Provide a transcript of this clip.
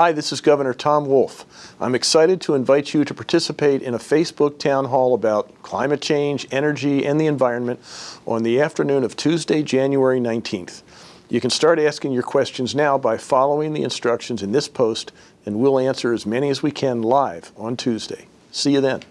Hi, this is Governor Tom Wolf. I'm excited to invite you to participate in a Facebook town hall about climate change, energy, and the environment on the afternoon of Tuesday, January 19th. You can start asking your questions now by following the instructions in this post, and we'll answer as many as we can live on Tuesday. See you then.